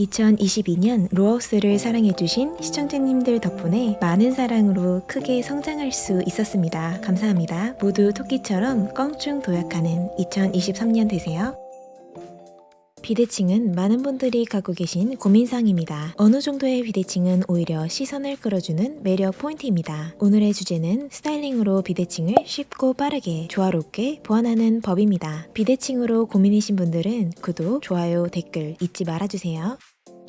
2022년 로하우스를 사랑해주신 시청자님들 덕분에 많은 사랑으로 크게 성장할 수 있었습니다. 감사합니다. 모두 토끼처럼 껑충 도약하는 2023년 되세요. 비대칭은 많은 분들이 갖고 계신 고민사항입니다. 어느 정도의 비대칭은 오히려 시선을 끌어주는 매력 포인트입니다. 오늘의 주제는 스타일링으로 비대칭을 쉽고 빠르게 조화롭게 보완하는 법입니다. 비대칭으로 고민이신 분들은 구독, 좋아요, 댓글 잊지 말아주세요.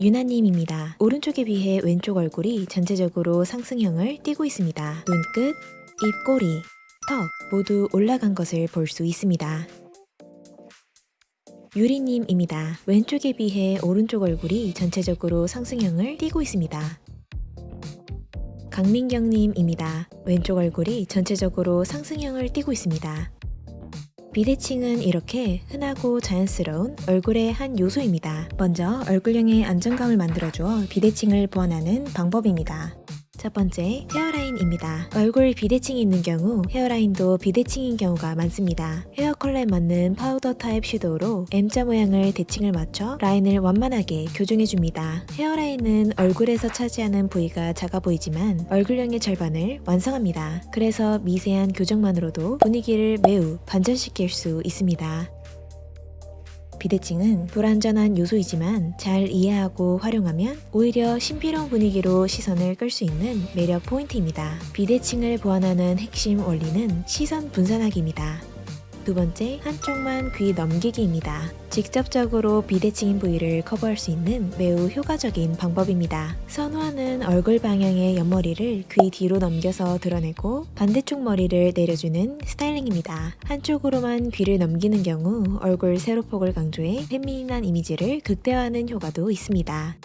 유나님입니다. 오른쪽에 비해 왼쪽 얼굴이 전체적으로 상승형을 띠고 있습니다. 눈끝, 입꼬리, 턱 모두 올라간 것을 볼 수 있습니다. 유리님입니다. 왼쪽에 비해 오른쪽 얼굴이 전체적으로 상승형을 띠고 있습니다. 강민경님입니다. 왼쪽 얼굴이 전체적으로 상승형을 띠고 있습니다. 비대칭은 이렇게 흔하고 자연스러운 얼굴의 한 요소입니다. 먼저 얼굴형의 안정감을 만들어주어 비대칭을 보완하는 방법입니다. 첫 번째, Hairline입니다. 얼굴 비대칭이 있는 경우 hairline도 비대칭인 경우가 많습니다. Hair color에 맞는 파우더 타입 shadow로 M자 모양을 대칭을 맞춰 라인을 완만하게 교정해줍니다. Hairline은 얼굴에서 차지하는 부위가 작아 보이지만 얼굴형의 절반을 완성합니다. 그래서 미세한 교정만으로도 분위기를 매우 반전시킬 수 있습니다. 비대칭은 불완전한 요소이지만 잘 이해하고 활용하면 오히려 신비로운 분위기로 시선을 끌 수 있는 매력 포인트입니다. 비대칭을 보완하는 핵심 원리는 시선 분산하기입니다. 두 번째, 한쪽만 귀 넘기기입니다. 직접적으로 비대칭인 부위를 커버할 수 있는 매우 효과적인 방법입니다. 선호하는 얼굴 방향의 옆머리를 귀 뒤로 넘겨서 드러내고 반대쪽 머리를 내려주는 스타일링입니다. 한쪽으로만 귀를 넘기는 경우 얼굴 세로폭을 강조해 페미닌한 이미지를 극대화하는 효과도 있습니다.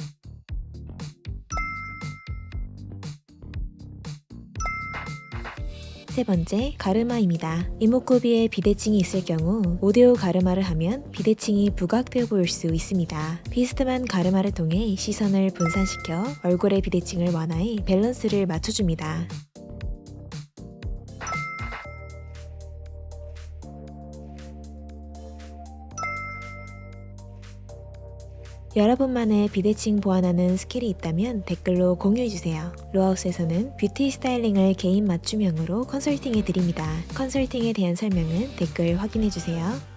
세 번째, 가르마입니다. 이목구비에 비대칭이 있을 경우 오대오 가르마를 하면 비대칭이 부각되어 보일 수 있습니다. 비스듬한 가르마를 통해 시선을 분산시켜 얼굴의 비대칭을 완화해 밸런스를 맞춰줍니다. 여러분만의 비대칭 보완하는 skill이 있다면 댓글로 공유해주세요. 로하우스에서는 beauty styling을 개인 맞춤형으로 컨설팅해 드립니다. 컨설팅에 대한 설명은 댓글 확인해주세요.